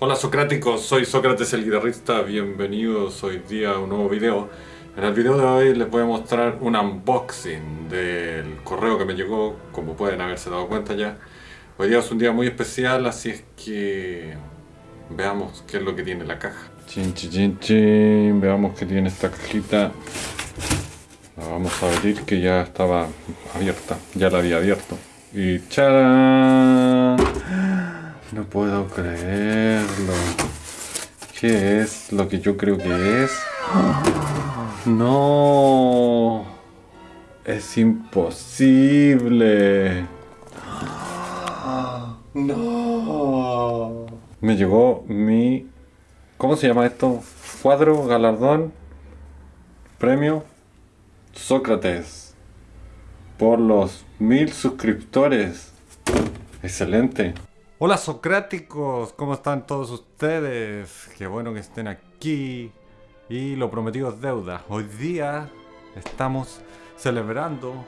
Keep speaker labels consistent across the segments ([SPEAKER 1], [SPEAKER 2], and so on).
[SPEAKER 1] Hola Socráticos, soy Sócrates el guitarrista, bienvenidos hoy día a un nuevo video. En el video de hoy les voy a mostrar un unboxing del correo que me llegó, como pueden haberse dado cuenta ya. Hoy día es un día muy especial, así es que veamos qué es lo que tiene la caja. Chin, chin, chin, chin. Veamos qué tiene esta cajita. La vamos a abrir que ya estaba abierta, ya la había abierto. Y ¡charán! No puedo creerlo. ¿Qué es lo que yo creo que es? No. Es imposible. No. Me llegó mi... ¿Cómo se llama esto? Cuadro, galardón, premio Sócrates. Por los mil suscriptores. Excelente. Hola Socráticos, ¿cómo están todos ustedes? Qué bueno que estén aquí. Y lo prometido es deuda. Hoy día estamos celebrando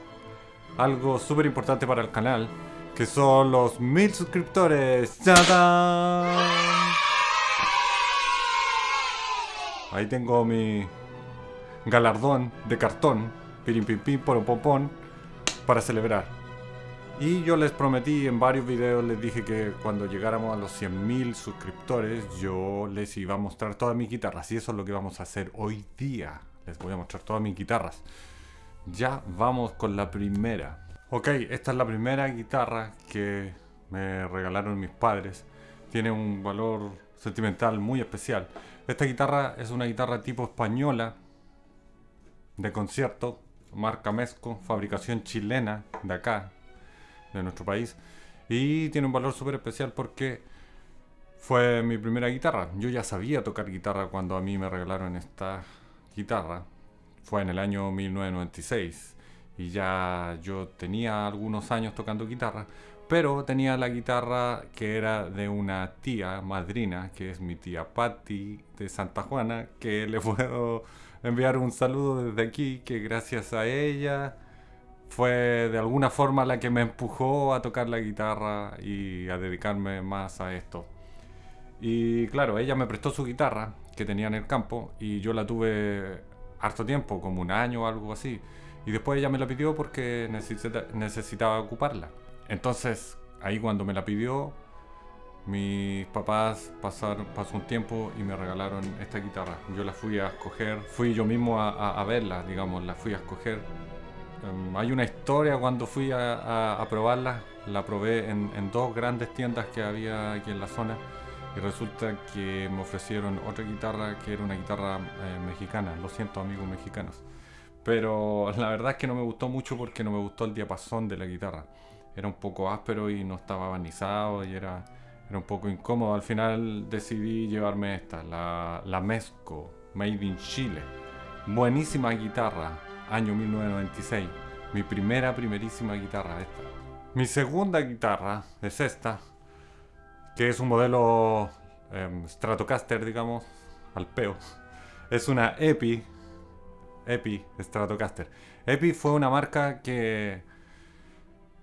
[SPEAKER 1] algo súper importante para el canal, que son los mil suscriptores. ¡Tadán! Ahí tengo mi galardón de cartón, pirim pim pim, popón, para celebrar. Y yo les prometí en varios videos, les dije que cuando llegáramos a los 100.000 suscriptores, yo les iba a mostrar todas mis guitarras. Y eso es lo que vamos a hacer hoy día. Les voy a mostrar todas mis guitarras. Ya vamos con la primera. Ok, esta es la primera guitarra que me regalaron mis padres. Tiene un valor sentimental muy especial. Esta guitarra es una guitarra tipo española de concierto, marca Mesco, fabricación chilena de acá, de nuestro país. Y tiene un valor súper especial porque fue mi primera guitarra. Yo ya sabía tocar guitarra cuando a mí me regalaron esta guitarra. Fue en el año 1996 y ya yo tenía algunos años tocando guitarra, pero tenía la guitarra que era de una tía madrina, que es mi tía Patty de Santa Juana, que le puedo enviar un saludo desde aquí, que gracias a ella fue de alguna forma la que me empujó a tocar la guitarra y a dedicarme más a esto. Y claro, ella me prestó su guitarra que tenía en el campo y yo la tuve harto tiempo, como un año o algo así. Y después ella me la pidió porque necesitaba ocuparla. Entonces, ahí cuando me la pidió, mis papás pasaron, pasó un tiempo y me regalaron esta guitarra. Yo la fui a escoger, fui yo mismo a, a verla, digamos, la fui a escoger Em, hay una historia cuando fui a, probarla, la probé en, dos grandes tiendas que había aquí en la zona y resulta que me ofrecieron otra guitarra que era una guitarra eh, mexicana, lo siento amigos mexicanos. Pero la verdad es que no me gustó mucho porque no me gustó el diapasón de la guitarra. Era un poco áspero y no estaba barnizado y era, era un poco incómodo. Al final decidí llevarme esta, la, la Mesco, Made in Chile. Buenísima guitarra, año 1996. Mi primera, primerísima guitarra esta. Mi segunda guitarra es esta, que es un modelo em, Stratocaster, digamos, al peo. Es una Epi, Epi Stratocaster. Epi fue una marca que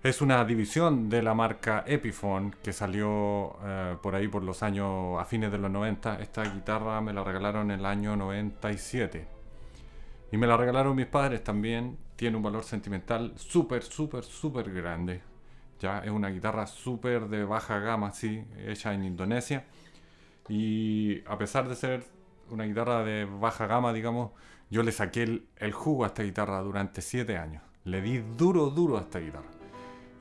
[SPEAKER 1] es una división de la marca Epiphone que salió eh, por ahí por los años a fines de los 90. Esta guitarra me la regalaron en el año 97. Y me la regalaron mis padres también. Tiene un valor sentimental súper, súper, súper grande. Ya es una guitarra súper de baja gama, sí, hecha en Indonesia. Y a pesar de ser una guitarra de baja gama, digamos, yo le saqué el, jugo a esta guitarra durante 7 años. Le di duro, duro a esta guitarra.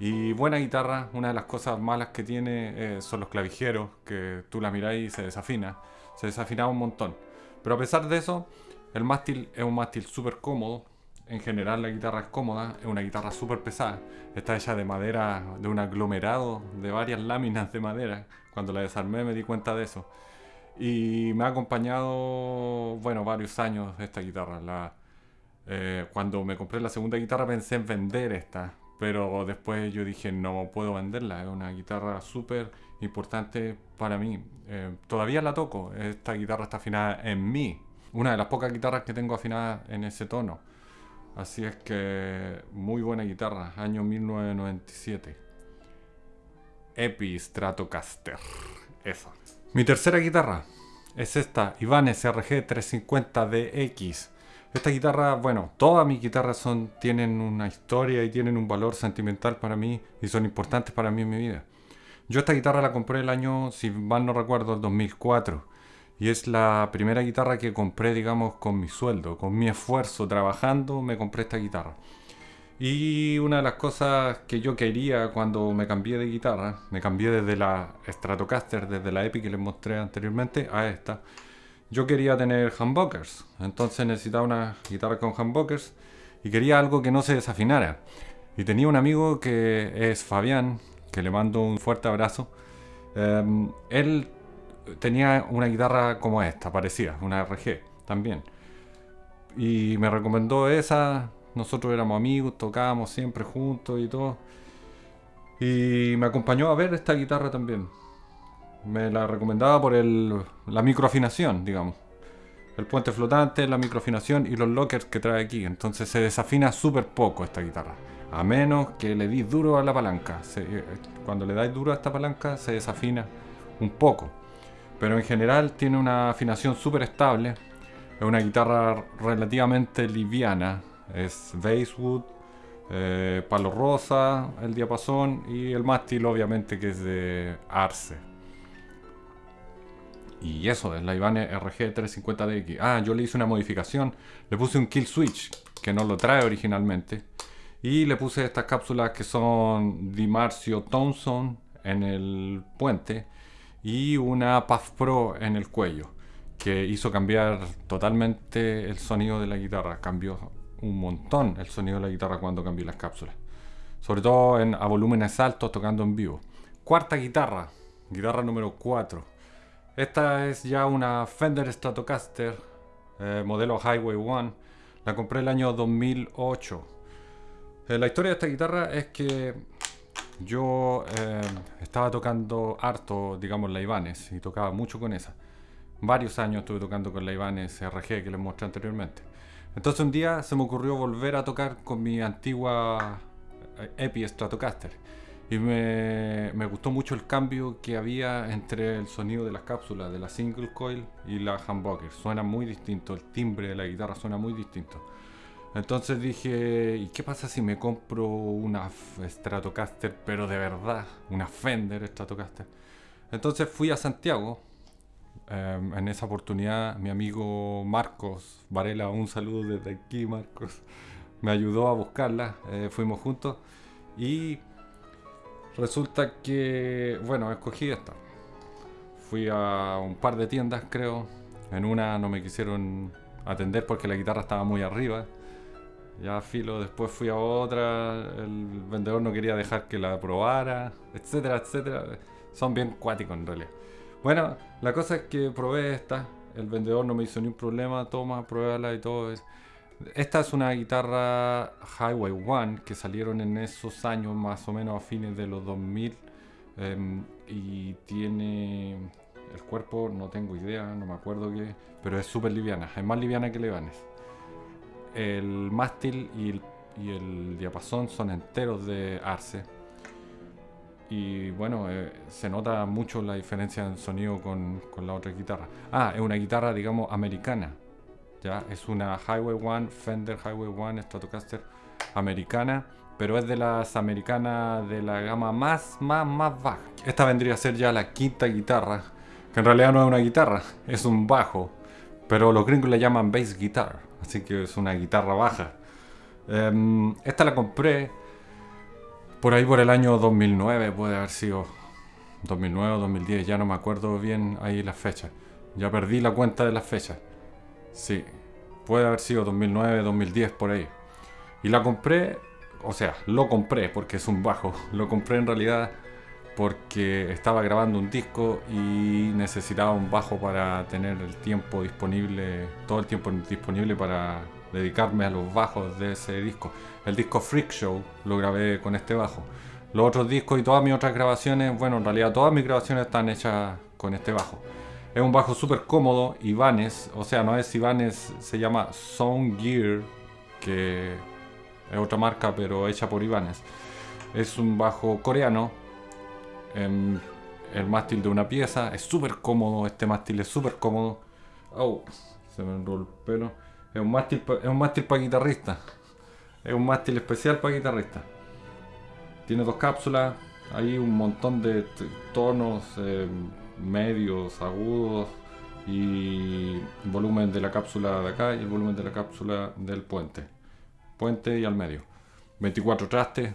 [SPEAKER 1] Y buena guitarra, una de las cosas malas que tiene eh, son los clavijeros, que tú la miráis y se desafina. Se desafina un montón. Pero a pesar de eso, el mástil es un mástil súper cómodo. En general la guitarra es cómoda, es una guitarra súper pesada. Está hecha de madera, de un aglomerado de varias láminas de madera. Cuando la desarmé me di cuenta de eso. Y me ha acompañado, bueno, varios años esta guitarra. Eh, cuando me compré la segunda guitarra pensé en vender esta, pero después yo dije no puedo venderla, es una guitarra súper importante para mí. Eh, todavía la toco, esta guitarra está afinada en mi, una de las pocas guitarras que tengo afinadas en ese tono. Así es que muy buena guitarra, año 1997. Epi Stratocaster, eso. Mi tercera guitarra es esta, Ibanez RG 350DX. Esta guitarra, bueno, todas mis guitarras son, tienen una historia y tienen un valor sentimental para mí y son importantes para mí en mi vida. Yo esta guitarra la compré el año, si mal no recuerdo, el 2004. Y es la primera guitarra que compré, digamos, con mi sueldo, con mi esfuerzo trabajando, me compré esta guitarra. Y una de las cosas que yo quería cuando me cambié de guitarra, me cambié desde la Stratocaster, desde la Epic que les mostré anteriormente, a esta yo quería tener humbuckers, entonces necesitaba una guitarra con humbuckers y quería algo que no se desafinara. Y tenía un amigo que es Fabián, que le mando un fuerte abrazo. Em, él tenía una guitarra como esta, parecida, una RG también. Y me recomendó esa, nosotros éramos amigos, tocábamos siempre juntos y todo. Y me acompañó a ver esta guitarra también. Me la recomendaba por el, la microafinación, digamos. El puente flotante, la microafinación y los lockers que trae aquí. Entonces se desafina súper poco esta guitarra. A menos que le di duro a la palanca. Eh, cuando le dais duro a esta palanca se desafina un poco. Pero en general tiene una afinación súper estable. Es una guitarra relativamente liviana. Es Basswood, eh, palo rosa, el diapasón y el mástil obviamente que es de Arce. Y eso, es la Ibanez RG350DX. Ah, yo le hice una modificación. Le puse un kill switch, que no lo trae originalmente. Y le puse estas cápsulas que son Dimarcio Thompson en el puente. Y una Path Pro en el cuello. Que hizo cambiar totalmente el sonido de la guitarra. Cambió un montón el sonido de la guitarra cuando cambié las cápsulas. Sobre todo a volúmenes altos tocando en vivo. Cuarta guitarra. Guitarra número 4 esta es ya una Fender Stratocaster eh, modelo Highway 1. La compré el año 2008. Eh, la historia de esta guitarra es que yo eh, estaba tocando harto, digamos, la Ibanez y tocaba mucho con esa. Varios años estuve tocando con la Ibanez RG que les mostré anteriormente. Entonces un día se me ocurrió volver a tocar con mi antigua Epi Stratocaster. Y me, me, gustó mucho el cambio que había entre el sonido de las cápsulas de la single coil y la humbucker. Suena muy distinto, el timbre de la guitarra suena muy distinto. Entonces dije, ¿y qué pasa si me compro una Stratocaster, pero de verdad? Una Fender Stratocaster. Entonces fui a Santiago. Em, en esa oportunidad mi amigo Marcos Varela, un saludo desde aquí Marcos, me ayudó a buscarla. Eh, fuimos juntos y Resulta que, bueno, escogí esta. Fui a un par de tiendas, creo. En una no me quisieron atender porque la guitarra estaba muy arriba. Ya filo, después fui a otra, el vendedor no quería dejar que la probara, etcétera, etcétera. Son bien cuáticos en realidad. Bueno, la cosa es que probé esta, el vendedor no me hizo ni un problema, toma, pruébala y todo. Esta es una guitarra Highway One que salieron en esos años más o menos a fines de los 2000 em, y tiene el cuerpo, no tengo idea, no me acuerdo qué, pero es súper liviana, es más liviana que Levanes. El mástil y el, diapasón son enteros de arce y bueno, eh, se nota mucho la diferencia en sonido con, con la otra guitarra. Ah, es una guitarra digamos americana ¿ya? Es una Highway One, Fender Highway One Stratocaster americana, pero es de las americanas de la gama más, más, más baja. Esta vendría a ser ya la quinta guitarra, que en realidad no es una guitarra, es un bajo, pero los gringos le llaman bass guitar, así que es una guitarra baja. Em, esta la compré por ahí por el año 2009, puede haber sido 2009 o 2010, ya no me acuerdo bien ahí las fechas. Ya perdí la cuenta de las fechas. Sí, puede haber sido 2009, 2010 por ahí. Y la compré, o sea, lo compré porque es un bajo. Lo compré en realidad porque estaba grabando un disco y necesitaba un bajo para tener el tiempo disponible, todo el tiempo disponible para dedicarme a los bajos de ese disco. El disco Freak Show lo grabé con este bajo. Los otros discos y todas mis otras grabaciones, bueno, en realidad todas mis grabaciones están hechas con este bajo. Es un bajo súper cómodo, Ibanez, o sea, no es Ibanez, se llama Sound Gear, que es otra marca, pero hecha por Ibanez. Es un bajo coreano, em, el mástil de una pieza, es súper cómodo, este mástil es súper cómodo. Oh, se me enrolló el pelo. Es un mástil, es un mástil para guitarrista. Es un mástil especial para guitarrista. Tiene dos cápsulas, hay un montón de tonos em, medios, agudos y volumen de la cápsula de acá y el volumen de la cápsula del puente. Puente y al medio. 24 trastes,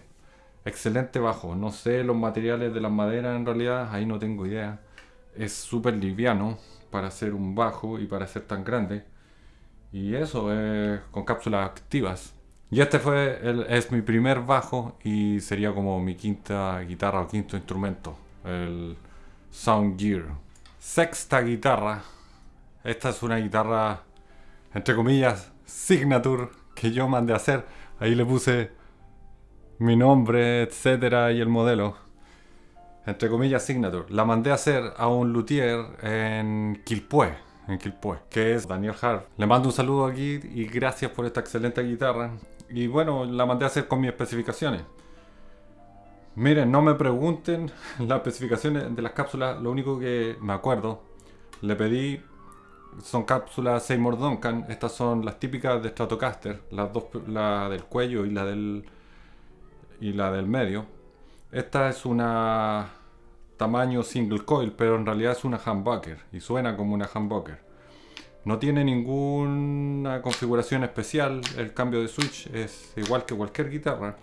[SPEAKER 1] excelente bajo. No sé los materiales de las maderas en realidad, ahí no tengo idea. Es súper liviano para ser un bajo y para ser tan grande. Y eso, es con cápsulas activas. Y este fue el, es mi primer bajo y sería como mi quinta guitarra o quinto instrumento. El Sound Gear. Sexta guitarra. Esta es una guitarra, entre comillas, signature que yo mandé a hacer. Ahí le puse mi nombre, etcétera, y el modelo. Entre comillas, signature. La mandé a hacer a un luthier en Quilpué, en Quilpué, que es Daniel Hart. Le mando un saludo aquí y gracias por esta excelente guitarra. Y bueno, la mandé a hacer con mis especificaciones. Miren, no me pregunten las especificaciones de las cápsulas, lo único que me acuerdo, le pedí, son cápsulas Seymour Duncan, estas son las típicas de Stratocaster, las dos, la del cuello y la del, y la del medio. Esta es una tamaño single coil, pero en realidad es una humbucker y suena como una humbucker. No tiene ninguna configuración especial, el cambio de switch es igual que cualquier guitarra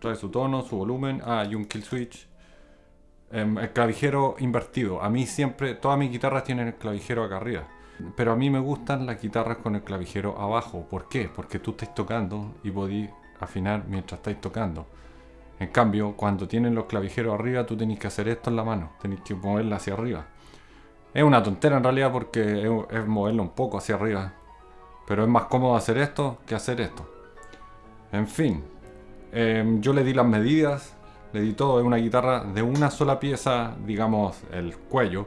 [SPEAKER 1] trae su tono, su volumen, ah, y un kill switch. Em, el clavijero invertido. A mí siempre, todas mis guitarras tienen el clavijero acá arriba. Pero a mí me gustan las guitarras con el clavijero abajo. ¿Por qué? Porque tú estás tocando y podéis afinar mientras estáis tocando. En cambio, cuando tienen los clavijeros arriba, tú tenés que hacer esto en la mano. Tenéis que moverla hacia arriba. Es una tontera en realidad porque es, es moverlo un poco hacia arriba. Pero es más cómodo hacer esto que hacer esto. En fin, Em, yo le di las medidas, le di todo. Es una guitarra de una sola pieza, digamos, el cuello.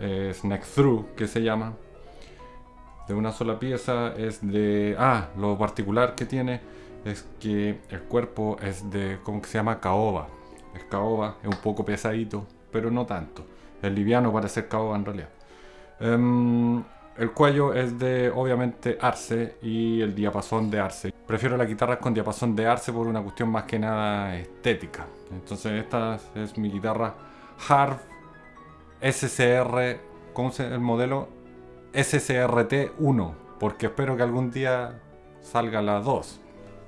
[SPEAKER 1] Es neck through, que se llama. De una sola pieza. Es de... Ah, lo particular que tiene es que el cuerpo es de... ¿Cómo que se llama? Caoba. Es caoba, es un poco pesadito, pero no tanto. Es liviano para ser caoba en realidad. Em, el cuello es de, obviamente, arce y el diapasón de arce. Prefiero las guitarras con diapasón de arce por una cuestión más que nada estética. Entonces esta es mi guitarra Harv SCR, ¿cómo se el modelo? SCRT1, porque espero que algún día salga la 2.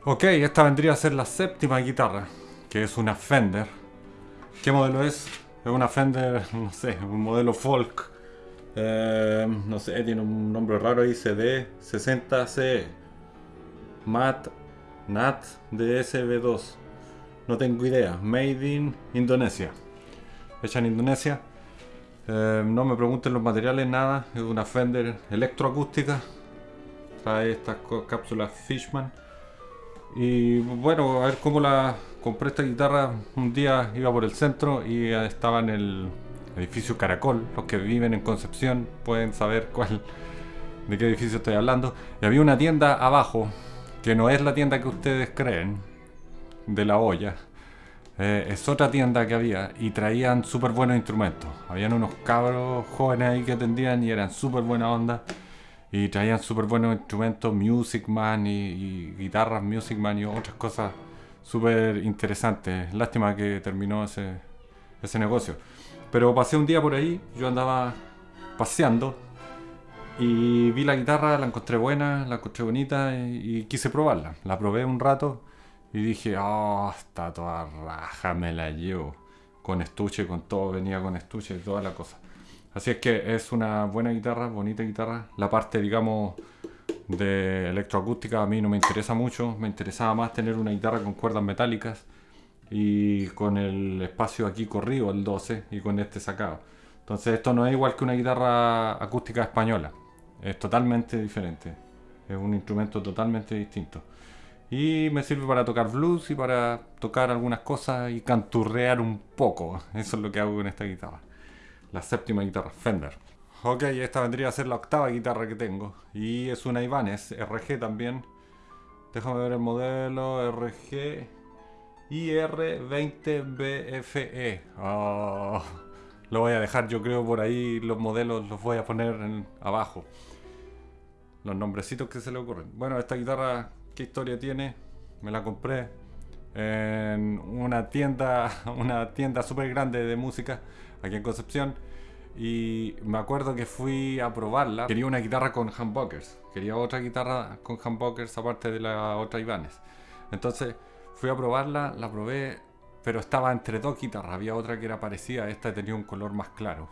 [SPEAKER 1] Ok, esta vendría a ser la séptima guitarra, que es una Fender. ¿Qué modelo es? Es una Fender, no sé, un modelo folk eh, no sé, tiene un nombre raro ahí, CD60CE. MAT NAT DSB2. No tengo idea. Made in Indonesia. Hecha en Indonesia. Eh, no me pregunten los materiales, nada. Es una Fender electroacústica. Trae estas cápsulas Fishman. Y bueno, a ver cómo la compré esta guitarra. Un día iba por el centro y estaba en el edificio Caracol. Los que viven en Concepción pueden saber cuál, de qué edificio estoy hablando. Y había una tienda abajo, que no es la tienda que ustedes creen, de la olla. Eh, es otra tienda que había y traían súper buenos instrumentos. Habían unos cabros jóvenes ahí que atendían y eran súper buena onda. Y traían súper buenos instrumentos, Music Man y, guitarras Music Man y otras cosas súper interesantes. Lástima que terminó ese, ese negocio. Pero pasé un día por ahí, yo andaba paseando y vi la guitarra, la encontré buena, la encontré bonita y, quise probarla. La probé un rato y dije, oh, está toda raja, me la llevo. Con estuche, con todo, venía con estuche y toda la cosa. Así es que es una buena guitarra, bonita guitarra. La parte, digamos, de electroacústica a mí no me interesa mucho. Me interesaba más tener una guitarra con cuerdas metálicas y con el espacio aquí corrido, el 12, y con este sacado. Entonces esto no es igual que una guitarra acústica española, es totalmente diferente, es un instrumento totalmente distinto. Y me sirve para tocar blues y para tocar algunas cosas y canturrear un poco. Eso es lo que hago con esta guitarra. La séptima guitarra Fender. Ok, esta vendría a ser la octava guitarra que tengo. Y es una Ibanez RG también. Déjame ver el modelo RG IR20BFE. Oh, lo voy a dejar yo creo por ahí. Los modelos los voy a poner abajo. Los nombrecitos que se le ocurren. Bueno, esta guitarra ¿Qué historia tiene? Me la compré en una tienda, una tienda súper grande de música aquí en Concepción. Y me acuerdo que fui a probarla. Quería una guitarra con humbuckers. Quería otra guitarra con humbuckers aparte de la otra Ibanez. Entonces fui a probarla, la probé, pero estaba entre dos guitarras. Había otra que era parecida, esta tenía un color más claro.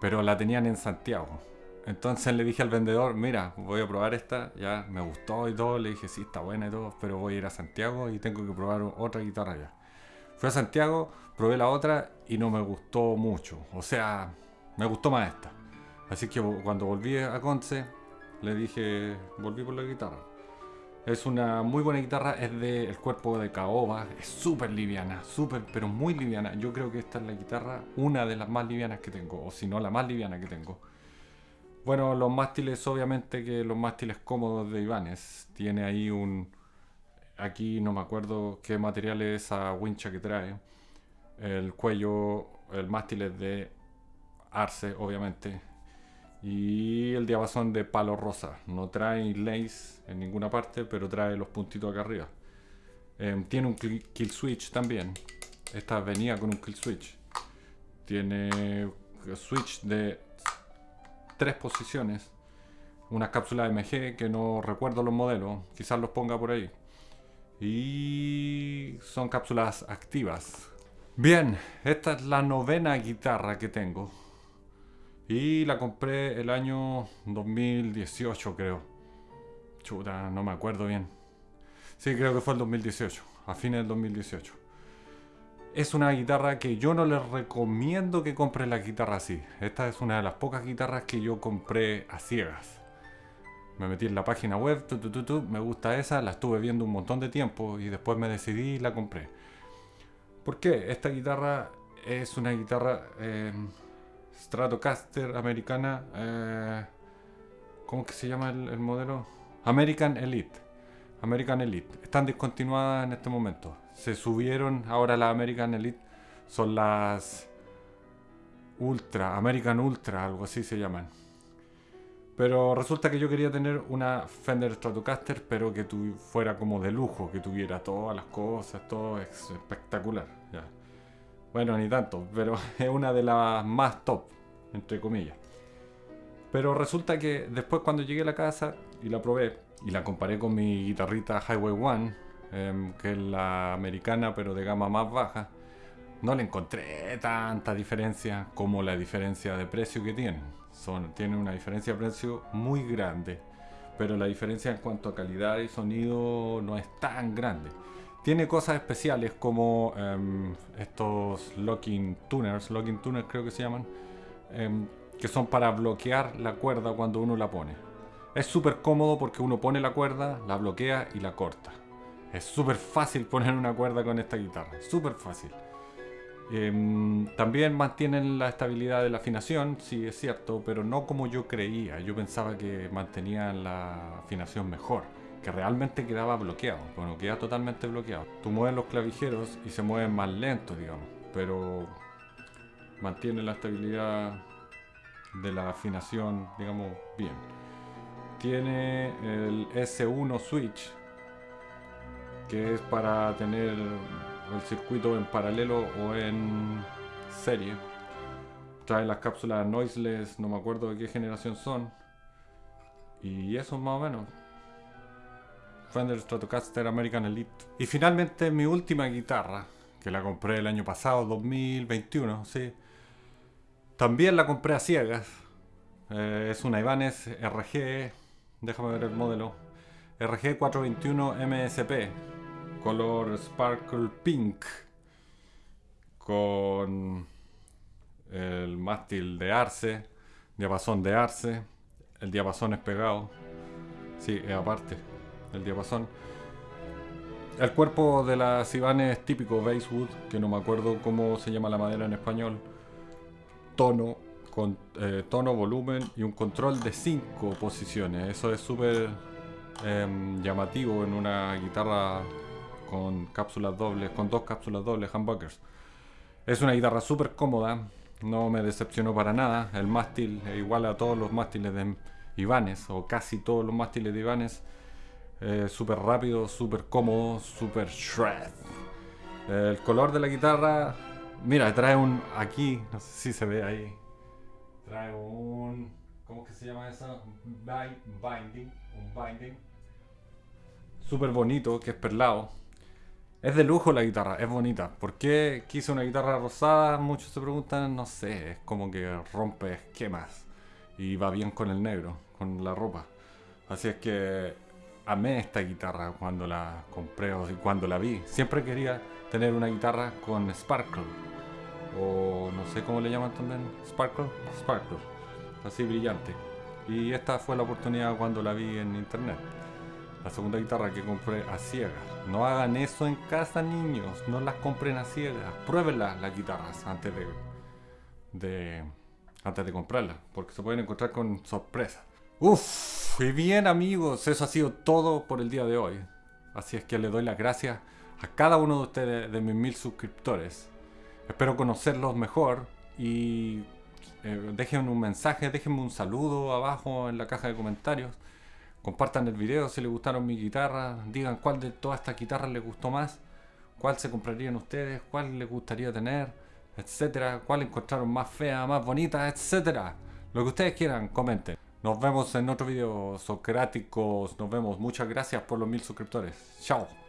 [SPEAKER 1] Pero la tenían en Santiago. Entonces le dije al vendedor, mira, voy a probar esta, ya me gustó y todo, le dije, sí, está buena y todo, pero voy a ir a Santiago y tengo que probar otra guitarra ya. Fui a Santiago, probé la otra y no me gustó mucho, o sea, me gustó más esta. Así que cuando volví a Conce, le dije, volví por la guitarra. Es una muy buena guitarra, es del cuerpo de caoba, es súper liviana, súper, pero muy liviana. Yo creo que esta es la guitarra, una de las más livianas que tengo, o si no la más liviana que tengo. Bueno, los mástiles, obviamente que los mástiles cómodos de Ibanez. Tiene ahí un... Aquí no me acuerdo qué material es esa wincha que trae. El cuello, el mástil es de arce, obviamente. Y el diapasón de palo rosa. No trae lace en ninguna parte, pero trae los puntitos acá arriba. Em, tiene un kill switch también. Esta venía con un kill switch. Tiene switch de tres posiciones. Una cápsula MG que no recuerdo los modelos, quizás los ponga por ahí. Y son cápsulas activas. Bien, esta es la novena guitarra que tengo. Y la compré el año 2018 creo. Chuta, no me acuerdo bien. Sí, creo que fue el 2018, a fines del 2018 es una guitarra que yo no les recomiendo que compren la guitarra así. Esta es una de las pocas guitarras que yo compré a ciegas. Me metí en la página web, me gusta esa, la estuve viendo un montón de tiempo y después me decidí y la compré. ¿Por qué? Esta guitarra es una guitarra em, Stratocaster americana. Eh, ¿Cómo que se llama el modelo? American Elite. American Elite. Están discontinuadas en este momento. Se subieron ahora las American Elite. Son las Ultra, American Ultra, algo así se llaman. Pero resulta que yo quería tener una Fender Stratocaster, pero que fuera como de lujo, que tuviera todas las cosas, todo espectacular. Bueno, ni tanto, pero es una de las más top, entre comillas. Pero resulta que después cuando llegué a la casa y la probé, y la comparé con mi guitarrita Highway One, em, que es la americana pero de gama más baja, no le encontré tanta diferencia como la diferencia de precio que tienen. Son, tienen una diferencia de precio muy grande, pero la diferencia en cuanto a calidad y sonido no es tan grande. Tiene cosas especiales como em, estos locking tuners, locking tuners creo que se llaman, em, que son para bloquear la cuerda cuando uno la pone. Es súper cómodo porque uno pone la cuerda, la bloquea y la corta. Es súper fácil poner una cuerda con esta guitarra, súper fácil. Em, también mantienen la estabilidad de la afinación, sí es cierto, pero no como yo creía. Yo pensaba que mantenían la afinación mejor, que realmente quedaba bloqueado. Bueno, queda totalmente bloqueado. Tú mueves los clavijeros y se mueven más lento, digamos, pero mantiene la estabilidad de la afinación, digamos, bien tiene el S1 switch que es para tener el circuito en paralelo o en serie. Trae las cápsulas noiseless no me acuerdo de qué generación son. Y eso más o menos. Fender Stratocaster American Elite. Y finalmente mi última guitarra que la compré el año pasado 2021 sí. También la compré a ciegas. Eh, es una Ibanez RG déjame ver el modelo, RG421 MSP, color Sparkle Pink con el mástil de arce, diapasón de arce, el diapasón es pegado, sí, es aparte, el diapasón. El cuerpo de la Sibane es típico Basewood, que no me acuerdo cómo se llama la madera en español. Tono, con, eh, tono, volumen y un control de 5 posiciones. Eso es súper em, llamativo en una guitarra con cápsulas dobles, con dos cápsulas dobles, humbuckers. Es una guitarra súper cómoda, no me decepcionó para nada. El mástil es igual a todos los mástiles de Ibanez, o casi todos los mástiles de Ibanez. Eh, súper rápido, súper cómodo, súper shred. el color de la guitarra, mira, trae un. Aquí, no sé si se ve ahí. Trae un. ¿Cómo que se llama eso? Binding. Un binding. Súper bonito, que es perlado. Es de lujo la guitarra, es bonita. ¿Por qué quise una guitarra rosada? Muchos se preguntan, no sé, es como que rompe esquemas y va bien con el negro, con la ropa. Así es que amé esta guitarra cuando la compré o cuando la vi. Siempre quería tener una guitarra con sparkle. O no sé cómo le llaman también. Sparkle. Sparkle. Así brillante. Y esta fue la oportunidad cuando la vi en internet. La segunda guitarra que compré a ciegas. No hagan eso en casa, niños. No las compren a ciegas. Pruébenlas las guitarras antes de, de antes de comprarlas. Porque se pueden encontrar con sorpresas. Uf, y bien amigos, eso ha sido todo por el día de hoy. Así es que le doy las gracias a cada uno de ustedes, de mis mil suscriptores. Espero conocerlos mejor y eh, déjenme un mensaje, déjenme un saludo abajo en la caja de comentarios. Compartan el video si les gustaron mi guitarra. Digan cuál de todas estas guitarras les gustó más. Cuál se comprarían ustedes, cuál les gustaría tener, etcétera. Cuál encontraron más fea, más bonita, etcétera. Lo que ustedes quieran, comenten. Nos vemos en otro video socráticos. Nos vemos. Muchas gracias por los mil suscriptores. Chao.